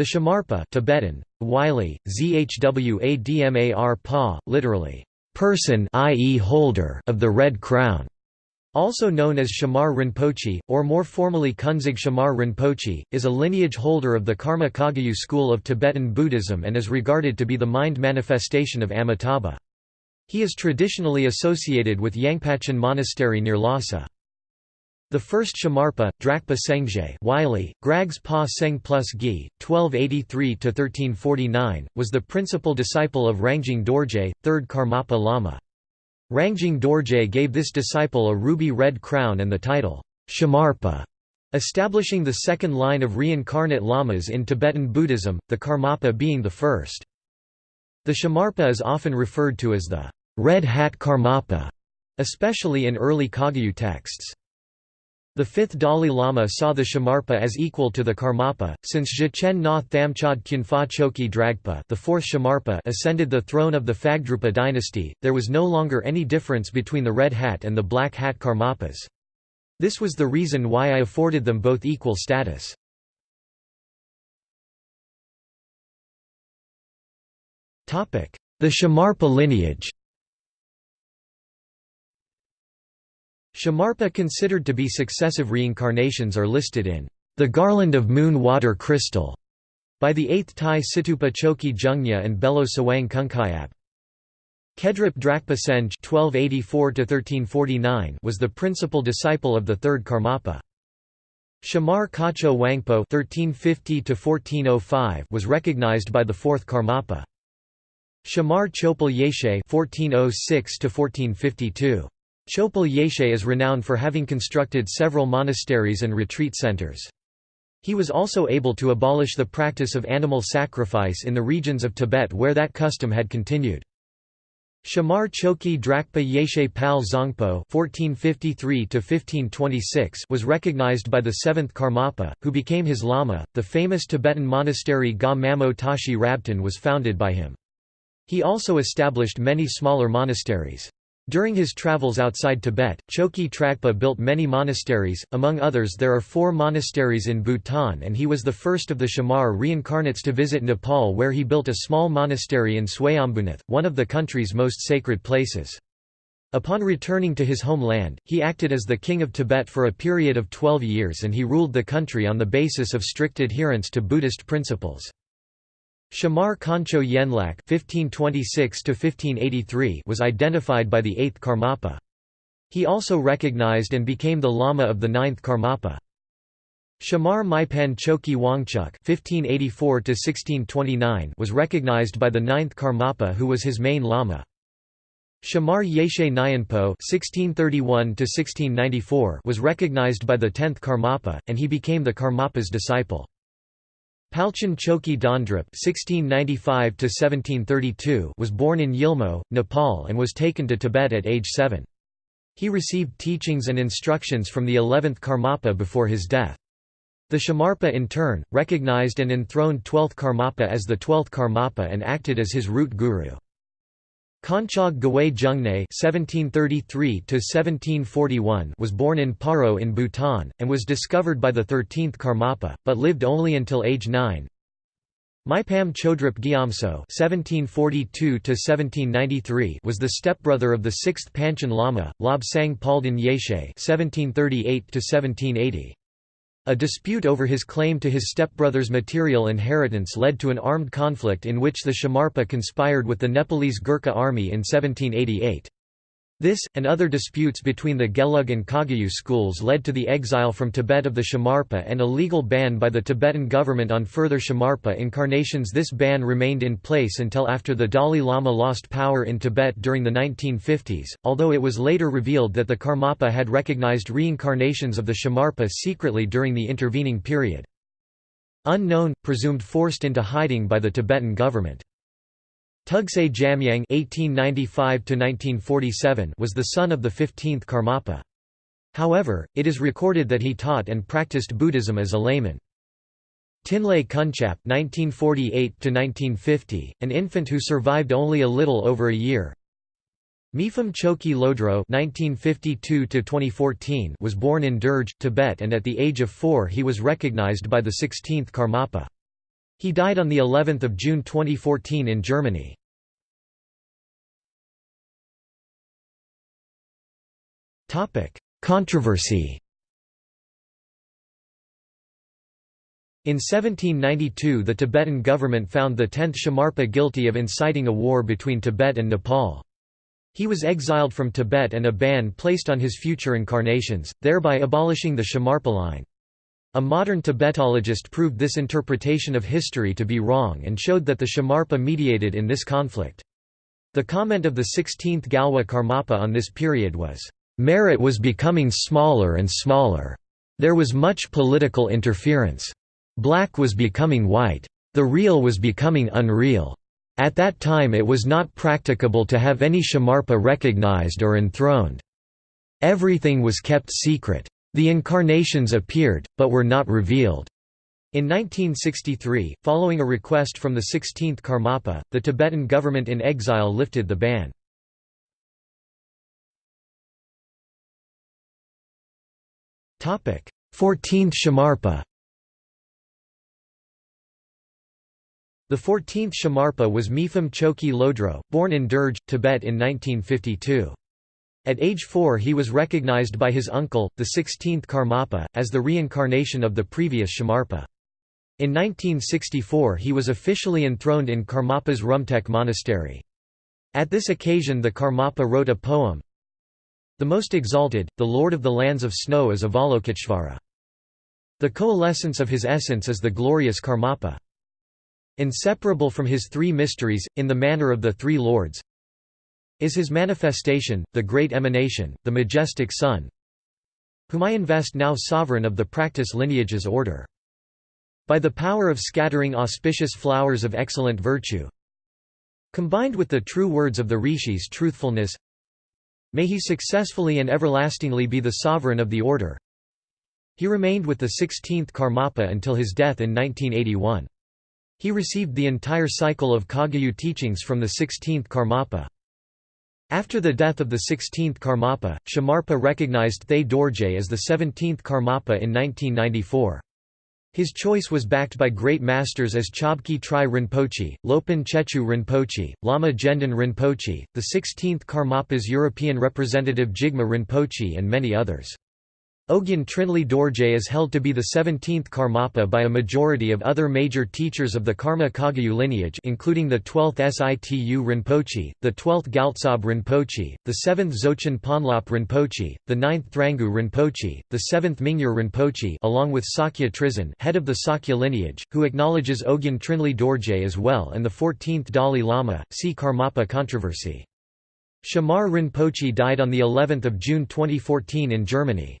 The Shamarpa Tibetan, Wylie, Zhwadmar Pa, literally, person i.e. holder of the red crown, also known as Shamar Rinpoche, or more formally Kunzig Shamar Rinpoche, is a lineage holder of the Karma Kagyu school of Tibetan Buddhism and is regarded to be the mind manifestation of Amitabha. He is traditionally associated with Yangpachan Monastery near Lhasa. The first Shamarpa, Drakpa Sengje Wylie, Grags Pa Seng plus Gi, 1283–1349, was the principal disciple of Rangjung Dorje, third Karmapa Lama. Rangjung Dorje gave this disciple a ruby-red crown and the title, Shamarpa, establishing the second line of reincarnate lamas in Tibetan Buddhism, the Karmapa being the first. The Shamarpa is often referred to as the Red Hat Karmapa, especially in early Kagyu texts. The fifth Dalai Lama saw the Shamarpa as equal to the Karmapa, since Zhichen Na Thamchad Khyunfa Choki Dragpa the fourth Shamarpa ascended the throne of the Phagdrupa dynasty, there was no longer any difference between the Red Hat and the Black Hat Karmapas. This was the reason why I afforded them both equal status. The Shamarpa lineage Shamarpa considered to be successive reincarnations are listed in the Garland of Moon Water Crystal by the 8th Tai Situpa Choki Jungnya and Belo Sawang Kunkayap. Kedrup Drakpa Senj (1284–1349) was the principal disciple of the third Karmapa. Shamar Kacho Wangpo (1350–1405) was recognized by the fourth Karmapa. Shamar Chopal Yeshe (1406–1452). Chopal Yeshe is renowned for having constructed several monasteries and retreat centers. He was also able to abolish the practice of animal sacrifice in the regions of Tibet where that custom had continued. Shamar Choki Drakpa Yeshe Pal Zongpo (1453–1526) was recognized by the seventh Karmapa, who became his lama. The famous Tibetan monastery Ga Mamo Tashi Rabtan was founded by him. He also established many smaller monasteries. During his travels outside Tibet, Choki Tragpa built many monasteries, among others there are four monasteries in Bhutan and he was the first of the Shamar reincarnates to visit Nepal where he built a small monastery in Swayambhunath, one of the country's most sacred places. Upon returning to his homeland, he acted as the king of Tibet for a period of 12 years and he ruled the country on the basis of strict adherence to Buddhist principles. Shamar Kancho Yenlak (1526–1583) was identified by the eighth Karmapa. He also recognized and became the lama of the ninth Karmapa. Shamar Maipan Choki Wangchuk (1584–1629) was recognized by the ninth Karmapa, who was his main lama. Shamar Yeshe Nyanpo (1631–1694) was recognized by the tenth Karmapa, and he became the Karmapa's disciple. Palchen Choki Dondrup (1695–1732) was born in Yilmo, Nepal, and was taken to Tibet at age seven. He received teachings and instructions from the eleventh Karmapa before his death. The Shamarpa in turn, recognized and enthroned 12th Karmapa as the 12th Karmapa and acted as his root guru. Konchog Gawai Jungne (1733–1741) was born in Paro in Bhutan and was discovered by the 13th Karmapa, but lived only until age 9. Maipam Chodrup Gyamso (1742–1793) was the stepbrother of the sixth Panchen Lama, Lobsang Palden Yeshe (1738–1780). A dispute over his claim to his stepbrother's material inheritance led to an armed conflict in which the Shamarpa conspired with the Nepalese Gurkha army in 1788. This, and other disputes between the Gelug and Kagyu schools led to the exile from Tibet of the Shamarpa and a legal ban by the Tibetan government on further Shamarpa incarnations This ban remained in place until after the Dalai Lama lost power in Tibet during the 1950s, although it was later revealed that the Karmapa had recognized reincarnations of the Shamarpa secretly during the intervening period. Unknown, presumed forced into hiding by the Tibetan government. Tugsay Jamyang (1895–1947) was the son of the 15th Karmapa. However, it is recorded that he taught and practiced Buddhism as a layman. Tinlay Kunchap (1948–1950), an infant who survived only a little over a year. Mipham Choki Lodro (1952–2014) was born in Derge, Tibet, and at the age of four he was recognized by the 16th Karmapa. He died on the 11th of June 2014 in Germany. Topic: Controversy. In 1792 the Tibetan government found the 10th Shamarpa guilty of inciting a war between Tibet and Nepal. He was exiled from Tibet and a ban placed on his future incarnations, thereby abolishing the Shamarpa line. A modern Tibetologist proved this interpretation of history to be wrong and showed that the Shamarpa mediated in this conflict. The comment of the 16th Gyalwa Karmapa on this period was, Merit was becoming smaller and smaller. There was much political interference. Black was becoming white. The real was becoming unreal. At that time it was not practicable to have any Shamarpa recognized or enthroned. Everything was kept secret. The incarnations appeared, but were not revealed. In 1963, following a request from the 16th Karmapa, the Tibetan government in exile lifted the ban. 14th Shamarpa The 14th Shamarpa was Mipham Choki Lodro, born in Derge, Tibet in 1952. At age four he was recognized by his uncle, the 16th Karmapa, as the reincarnation of the previous Shamarpa. In 1964 he was officially enthroned in Karmapa's Rumtek monastery. At this occasion the Karmapa wrote a poem, the most exalted, the lord of the lands of snow is Avalokiteshvara. The coalescence of his essence is the glorious Karmapa. Inseparable from his three mysteries, in the manner of the three lords, is his manifestation, the great emanation, the majestic sun, whom I invest now sovereign of the practice lineage's order. By the power of scattering auspicious flowers of excellent virtue, combined with the true words of the rishis truthfulness, May he successfully and everlastingly be the sovereign of the order. He remained with the 16th Karmapa until his death in 1981. He received the entire cycle of Kagyu teachings from the 16th Karmapa. After the death of the 16th Karmapa, Shamarpa recognized Thaye Dorje as the 17th Karmapa in 1994. His choice was backed by great masters as Chobki Tri Rinpoche, Lopon Tsechu Rinpoche, Lama Gendon Rinpoche, the 16th Karmapa's European representative Jigme Rinpoche and many others. Ogyen Trinley Dorje is held to be the 17th Karmapa by a majority of other major teachers of the Karma Kagyu lineage including the 12th Situ Rinpoche, the 12th Gyaltsab Rinpoche, the 7th Dzogchen Ponlop Rinpoche, the 9th Thrangu Rinpoche, the 7th Mingyur Rinpoche along with Sakya Trizin head of the Sakya lineage, who acknowledges Ogyen Trinley Dorje as well and the 14th Dalai Lama, see Karmapa controversy. Shamar Rinpoche died on the 11th of June 2014 in Germany.